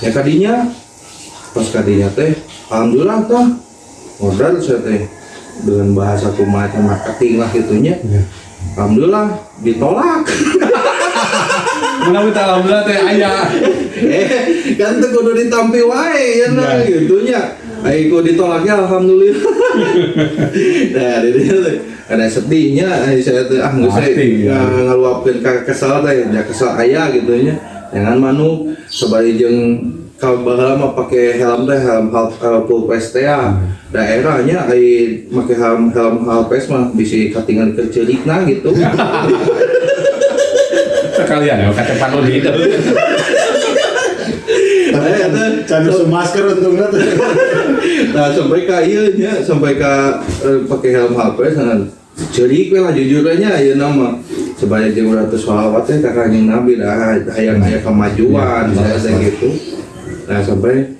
ya kadinya pas kadinya teh alhamdulillah tah modal saya teh dengan bahasa kumaha marketing lah gitunya Iya. alhamdulillah ditolak minta alhamdulillah teh ayah. eh kan tuh kudu ditampi wae ya nah Iya. gitunya Ayo ditolaknya alhamdulillah nah jadi teh ada sedihnya eh, saya tuh ah nggak saya ya. ngeluapkan ke kesal teh ya kesal ayah gitu nya jangan manu sebagai jeng kalau mah pakai helm teh helm hal uh, full face teh ya. daerahnya ai make helm helm hal face mah bisa katingan ke celikna gitu Sekalian ya kaca panu di itu. Tapi Can masker untungnya tuh. nah sampai ke iya nya sampai ke eh, pakai helm HP sangat cerik we lah jujur aja ya nama sebanyak jeung ratus sholawat teh ka kanjeng Nabi dah hayang aya kemajuan saya teh gitu. Nah sampai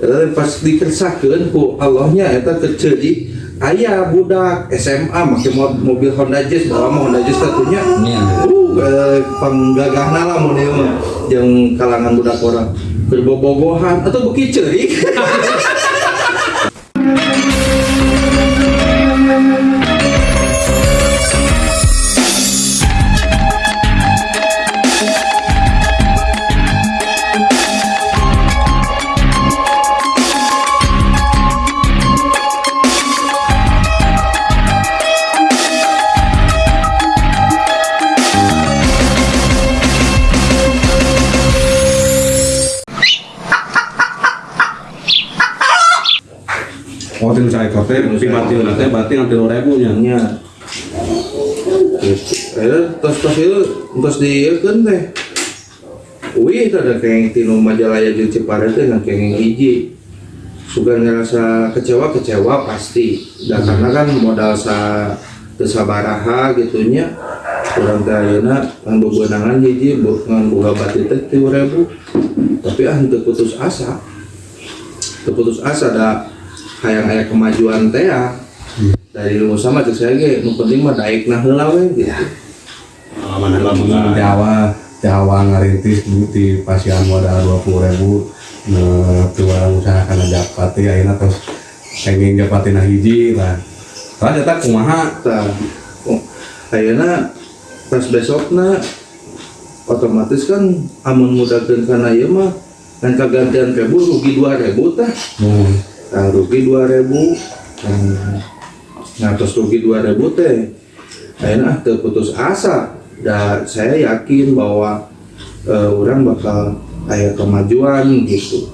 eh, pas dikersahkeun ku Allahnya eta kecerik aya budak SMA mo- mobil Honda Jazz bawa Honda Jazz satunya. Iya. uh eh, panggagahna lah mun ieu mah jeung kalangan budak orang. Berbobogohan atau beki cerik Tilu saya kote, di batil nanti batil nanti ribu nya. akhirnya tos tos itu tos di kan teh. Wih ada kayak tino majalaya jeung Ciparai teh nggak kayak hiji. Suka ngerasa kecewa kecewa pasti. Dan karena kan modal sa kesabaraha gitunya kurang teh ayeuna kan bebenangan hiji bukan boga batik teh ribu. Tapi ah putus asa. Putus asa da kayak-aya kemajuan teh dari ilmu sama cek saya ge nu penting mah daek nah heula we gitu. Jawa Jawa ngarintis dulu di pasien modal dua puluh ribu tuang usaha karena japati akhirnya terus pengen japati nah hiji lah. Lah jatah kumaha? Ayeuna pas besokna otomatis kan amun mudagen karena ieu mah dan kagantian ribu rugi dua ribu tah. Hmm. Nah rugi 2000 hmm. nah terus rugi 2000 teh ayeuna ah teu putus asa. Dan saya yakin bahwa eh, orang bakal kayak kemajuan gitu.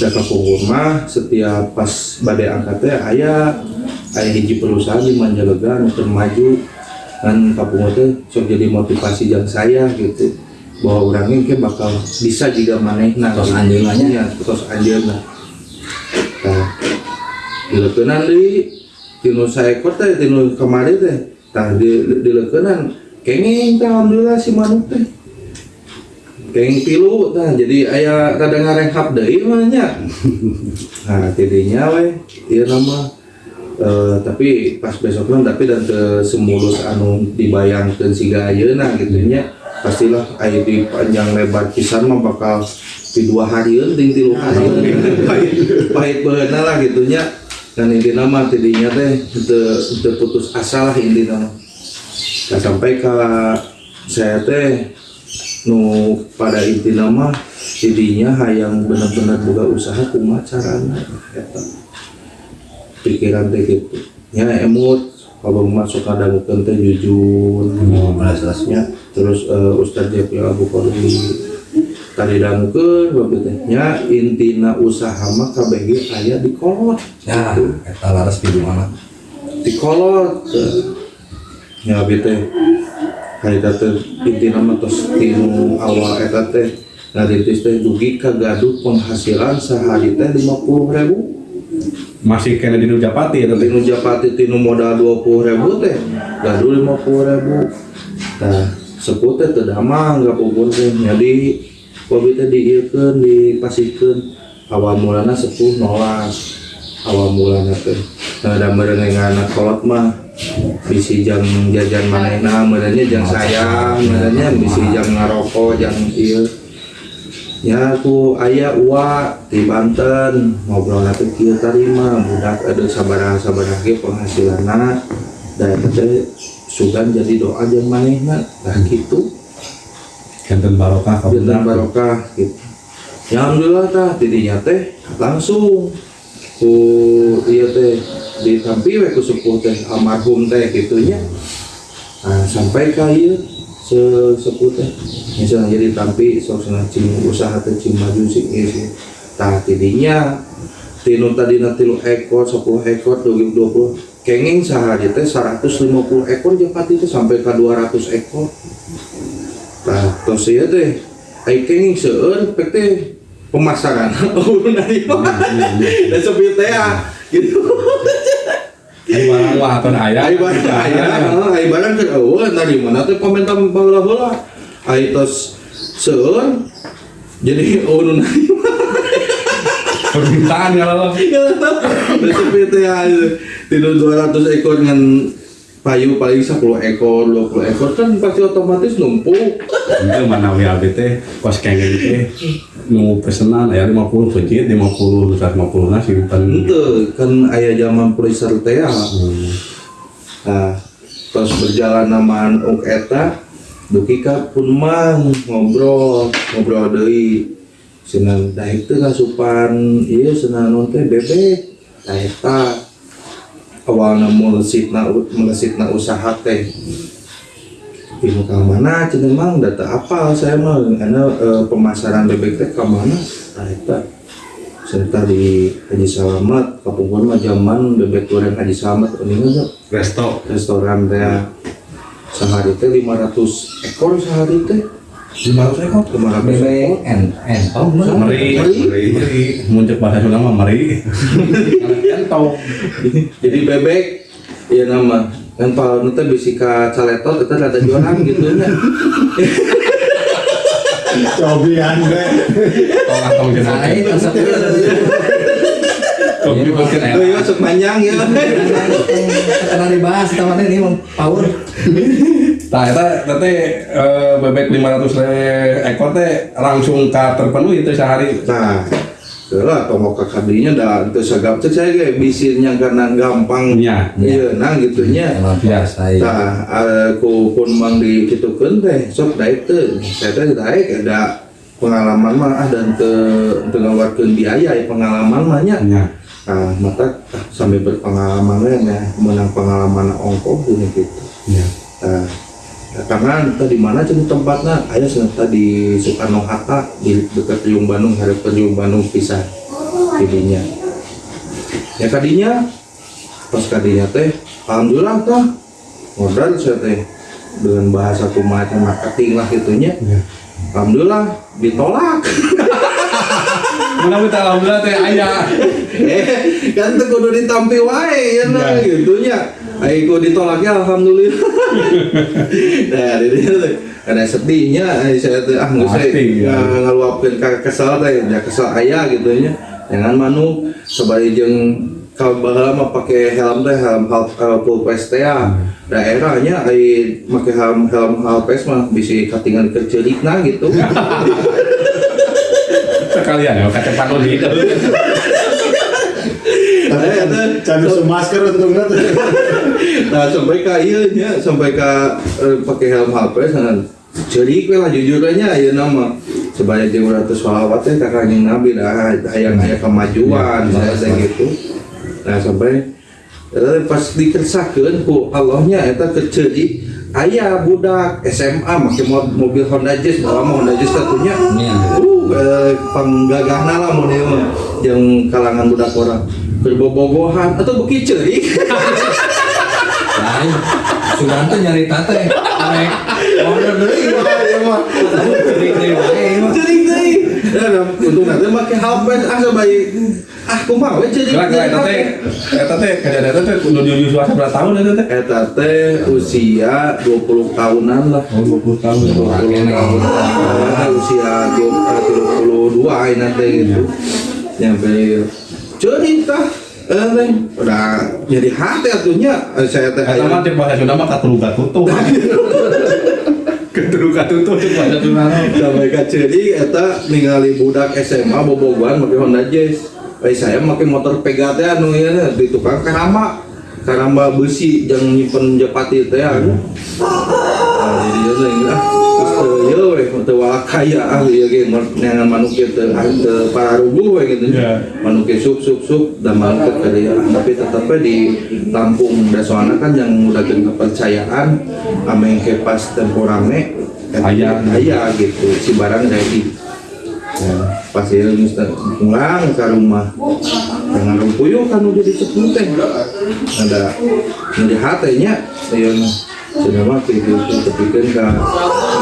Dan ke mah setiap pas badai angkat teh aya aya hiji perusahaan di Manjalegan untuk maju. Dan kapungu teh sok jadi motivasi yang saya gitu. Bahwa orangnya mungkin bakal bisa juga manehna. Tos anjeunna nya. ya tos anjeunna. nah dileukeunan deui tinu saekor teh tinu kamari teh. Tah di dileukeunan kenging teh alhamdulillah si manuk teh. Kenging tilu tah jadi aya rada ngarehap deui mah nya. Nah tidinya we ieu nama eh, tapi pas besoknya tapi dan ke semulus anu dibayangkan siga ayeuna gitu nya. Pastilah aya di panjang lebar pisan mah bakal di dua hari ting tilu hari pahit. Pahit beuna lah gitu nya dan inti nama tidinya teh teu putus asa lah inti nama. Nah, sampai ke saya teh nu pada inti nama tidinya hayang benar-benar buka usaha kumaha carana eta pikiran teh gitu. Ya emut kalau masuk ada mungkin teh jujur. Oh, ya terus eh, Ustadz Jepri Abu Kordi dangkelnya intina usaha maka BG aya di kolot. Nah, dikolotnyatinung awal gaduh penghasilan sehari teh 50.000 masih kena di Japati Tinu Japati Tinu modal 20.000 teh. Gaduh 50.000 nah seputih terdama nggak pukul jadi bobi diken dipasikan awal mulana 10 nolak awal mulana ke ada merenengan kolot mah. Bisi jam jajan manena merenya jang sayang merenya bisi jam ngaroko jang iya ya aku ayah uak di Banten ngobrol nanti kia tarima. Budak ada sabarah sabarah kia penghasilan dan itu sugan jadi doa jang manehna. Nah gitu. Kanten barokah ka Jantan barokah gitu. Ya alhamdulillah tah tidinya teh langsung ku iya teh ditampi we ku sepuh teh almarhum teh gitunya. Nah, sampai ka ieu se sepuh teh misalnya jadi tampi sok sana cing usaha teh cing maju sih ieu sih. Tah tidinya tinu tadi nanti lu ekor 10 ekor 20 kenging sehari teh 150 ekor jeung pati teh sampai ke 200 ekor Nah, terus ya teh, ai kenging seueur pek teh pemasaran dari mana? Dan sepi teh gitu. Ai barang wah kan aya. Ai barang aya, heeh, ai barang kan eueuh dari mana teh komentar baheula-heula. Ai tos seueur jadi ulun dari Permintaan ya Allah. Dan sepi teh tidur 200 ekor dengan payu paling 10 ekor, 20 ekor kan pasti otomatis numpuk. Itu mana WLB teh pas kayak teh nunggu pesenan aya 50 pejit, 50 150 50 simpen. Itu kan ayah zaman freezer teh. Ah. Hmm. Nah, pas berjalan namaan uk eta duki ka pun mang ngobrol, ngobrol deui. Senang daik teh ngasupan ieu senang teh bebek. Nah, eta awalna melesitna melesitna usaha teh. Ilmu ke mana cenah mang data apa saya mah karena eh, pemasaran bebek teh ke mana? Nah eta. Serta di Haji Salamat kapungkur mah zaman bebek goreng Haji Salamat ini mah Resto. restoran teh. Sehari teh 500 ekor sehari teh 500 ekor 500 bebek ekor en en oh Meri, Meri. meri, muncul bahasa Sunda mah meri. Entau. jadi bebek ya nama kan kalau nanti bisi ka caletot itu ada jualan gitu nya Cobian gue. Tolong tong jeung itu dibikin oh iya sok panjang ya karena dibahas teman ini mau power. Nah, eta teh eh, bebek 500 le ekor teh langsung ka terpenuhi itu sehari. nah Kela tomok ke kadinya dah itu sagap cek saya kayak bisirnya karena gampang. Iya. iya. Nah gitunya emang biasa ya Nah, aku pun mang di kitu teh sok daek teh. Saya teh daek ada pengalaman mah ah dan te ngawarkeun biaya ya pengalaman mah nya. Nah, mata sambil berpengalaman nya menang pengalaman ongkos gini gitu. Nah, ya, karena entah di mana jadi tempatnya aya senata di Soekarno Hatta di dekat Riung Bandung hari Riung Bandung pisah jadinya ya kadinya pas kadinya teh alhamdulillah tah modal saya teh dengan bahasa kumaha marketing lah gitunya Nya. alhamdulillah ditolak Mana kita alhamdulillah teh aya. kan teu kudu ditampi wae ya nah Ya. gitunya Ayo ditolaknya alhamdulillah. nah, teh ada sedihnya saya teh ah nggak saya Pasti, ya. nga- ngaluapkeun ka kesel teh ya kesel aya gitu nya. Jangan manu sabari jeung kalau baheula mah pakai helm teh helm hal uh, full face teh ya. Daerahnya ai make helm helm hal face mah bisa katingan kercelikna gitu. Sekalian ya kacepan lu di. Tapi usu masker untungnya tuh. nah sampai ke iya nya sampai ke eh, pakai helm HP sangat jadi we lah jujur aja ya nama. Sebanyak jeung ratus sholawat teh ka kanjeng Nabi dah hayang aya kemajuan saya teh gitu. Nah sampai eh, pas dikersahkeun ku Allahnya eta keceli aya budak SMA make mo- mobil Honda Jazz bawa Honda Jazz satunya. Iya. uh eh, panggagahna lah mau jeung kalangan budak orang. Berbobogohan atau beki ceurik lain. Sudah tuh nyari tante rek order deui ya mah cering deui wae mah cering deui ya untung nanti make HP ah sebaik ah kumaha we cering Gerak gerak eta teh eta teh kejadian eta teh kudu diuji suasa berapa tahun eta teh? eta teh usia 20 tahunan lah. Oh 20 tahun. 20 tahun. Ah, usia 32 ini teh gitu nyampe cerita eh udah jadi hati atunya Eh, saya teh Eta mah bahasa Sunda mah katuluga tutup. Keturu katutup cek baca tunano. sampai ka ceudi eta ningali budak SMA bobogohan make Honda Jazz. Eh saya make motor Pega teh anu na, di tukang karamba karamba besi yang nyimpen japati teh anu. Nah, jadi teh ah ieu we teu kaya ah ieu ge neangan manuk ieu teu teu pararubuh we gitu manuk ieu sup sup sup dan kada ah, tapi tetep we di Lampung da soalna kan yang udah kepercayaan ame ke pas tempo rame Aya. aya gitu si barang ready Ya, pas ya mesti pulang ke rumah dengan rumpuyuk kan udah disebut teh ada jadi hatenya ya gitu tapi kan ka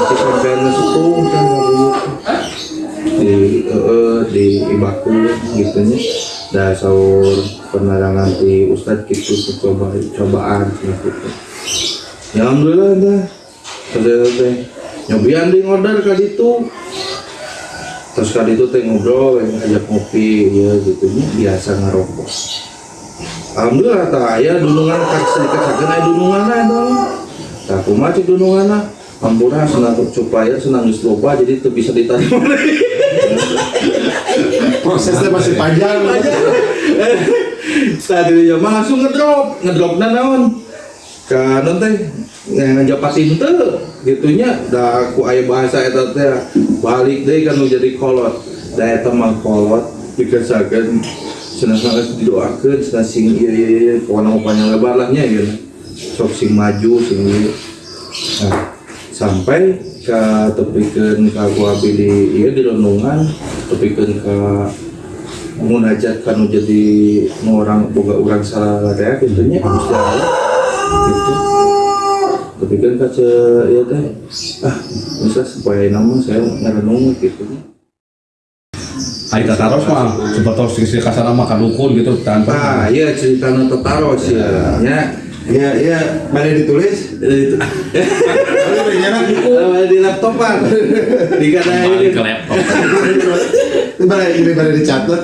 si sampean sepuh kan di eh, di ibaku gitu nya. Da sahur penerangan di ustad gitu coba cobaan gitu. Ya alhamdulillah dah. Teh nyobian di order kali itu. Terus kali itu teh ngobrol ngajak ngopi ya gitu nya. Biasa ngerokok. Alhamdulillah tak aya dunungan kan sedikit saja aya dunungan ada tak kumaha cek dunungan ampura senang supaya senang geus loba jadi itu bisa ditarik Prosesnya masih panjang. tadi ya mah langsung ngedrop. Ngedrop na naon? Ka non teh? Ngajapatin teu gitunya da ku aya bahasa eta teh balik deui kan jadi kolot. Da eta mah kolot dikesakeun cenah sangat didoakeun cenah sing ieu ieu ieu pokona mah panjang lebar lah nya ieu sok sing maju sing ieu nah, sampai ka tepikeun ka ku abdi di ieu di Londongan tepikeun ka munajat kan jadi orang boga urang salah teh gitu nya gitu. Tapi kan kaca ya teh. Ah bisa supaya nama saya ngerenung gitu. Ayo taros mah sebetul sisi kasar mah kadukun gitu tanpa. ah iya cerita tetaros ya. nya Ya, ya, mana ditulis? itu Kalau banyak buku. di laptopan di kata ini Balik ke laptop. Mana ini mana dicatat?